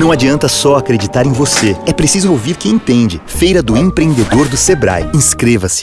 Não adianta só acreditar em você. É preciso ouvir quem entende. Feira do Empreendedor do Sebrae. Inscreva-se.